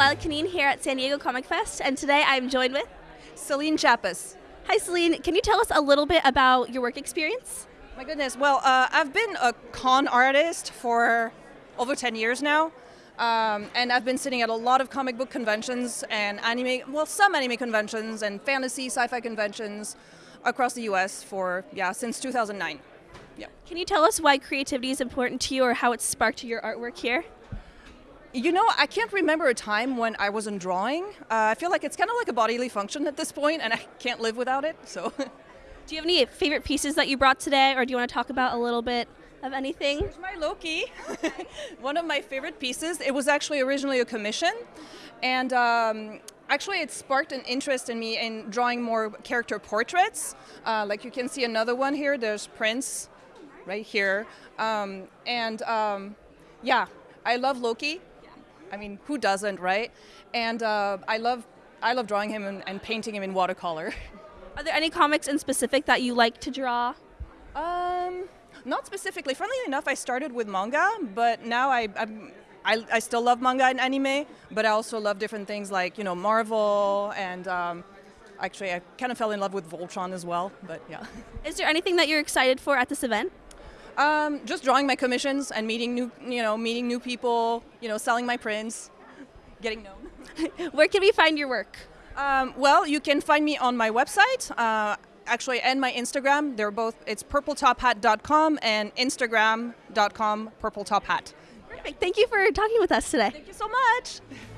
Canine here at San Diego Comic Fest, and today I'm joined with Celine Chappas. Hi, Celine. Can you tell us a little bit about your work experience? My goodness. Well, uh, I've been a con artist for over 10 years now. Um, and I've been sitting at a lot of comic book conventions and anime, well, some anime conventions and fantasy, sci-fi conventions across the U.S. for yeah since 2009. Yeah. Can you tell us why creativity is important to you, or how it sparked your artwork here? You know, I can't remember a time when I wasn't drawing. Uh, I feel like it's kind of like a bodily function at this point, and I can't live without it. So. Do you have any favorite pieces that you brought today, or do you want to talk about a little bit of anything? Here's my Loki. One of my favorite pieces. It was actually originally a commission, and um, actually it sparked an interest in me in drawing more character portraits. Uh, like you can see another one here. There's Prince, right here, um, and um, yeah, I love Loki. I mean, who doesn't, right? And uh, I love I love drawing him and, and painting him in watercolor. Are there any comics in specific that you like to draw? Um, not specifically. Funnily enough, I started with manga, but now I, I, I still love manga and anime, but I also love different things like you know Marvel and. Um, actually, I kind of fell in love with Voltron as well, but yeah. Is there anything that you're excited for at this event? Um, just drawing my commissions and meeting new, you know, meeting new people, you know, selling my prints, getting known. Where can we find your work? Um, well, you can find me on my website. Uh, actually and my Instagram. They're both it's purpletophat.com and instagram.com purpletophat. Perfect. Thank you for talking with us today. Thank you so much.